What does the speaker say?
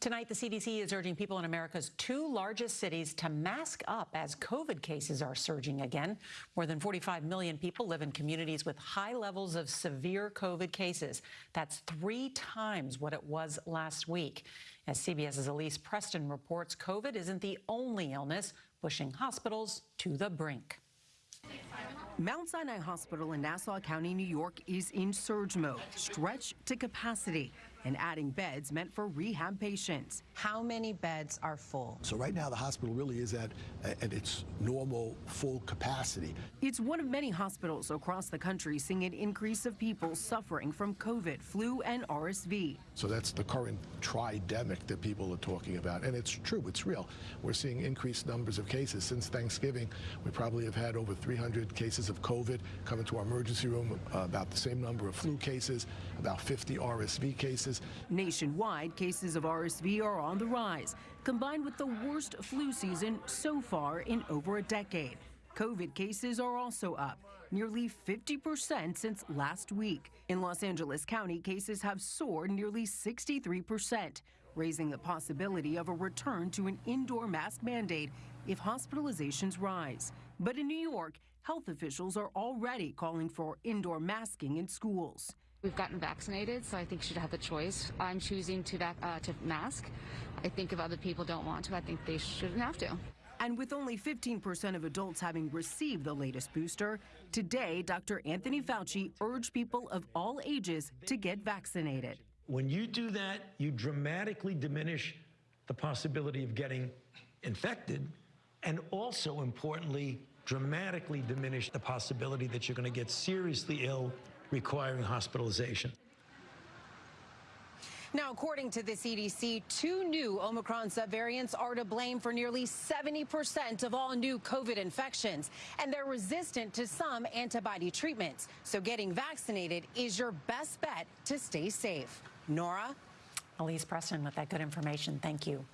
Tonight, the CDC is urging people in America's two largest cities to mask up as COVID cases are surging again. More than 45 million people live in communities with high levels of severe COVID cases. That's three times what it was last week. As CBS's Elise Preston reports, COVID isn't the only illness pushing hospitals to the brink. Mount Sinai Hospital in Nassau County, New York is in surge mode, stretched to capacity, and adding beds meant for rehab patients. How many beds are full? So right now the hospital really is at, at its normal full capacity. It's one of many hospitals across the country seeing an increase of people suffering from COVID, flu, and RSV. So that's the current tridemic that people are talking about. And it's true, it's real. We're seeing increased numbers of cases. Since Thanksgiving, we probably have had over 300 cases of COVID come into our emergency room, uh, about the same number of flu cases, about 50 RSV cases. Nationwide, cases of RSV are on the rise, combined with the worst flu season so far in over a decade. COVID cases are also up, nearly 50% since last week. In Los Angeles County, cases have soared nearly 63%, raising the possibility of a return to an indoor mask mandate if hospitalizations rise. But in New York, health officials are already calling for indoor masking in schools. We've gotten vaccinated, so I think should have the choice. I'm choosing to, uh, to mask. I think if other people don't want to, I think they shouldn't have to. And with only 15% of adults having received the latest booster, today Dr. Anthony Fauci urged people of all ages to get vaccinated. When you do that, you dramatically diminish the possibility of getting infected and also, importantly, dramatically diminish the possibility that you're going to get seriously ill requiring hospitalization. Now, according to the CDC, two new Omicron subvariants are to blame for nearly 70% of all new COVID infections, and they're resistant to some antibody treatments. So getting vaccinated is your best bet to stay safe. Nora? Elise Preston with that good information. Thank you.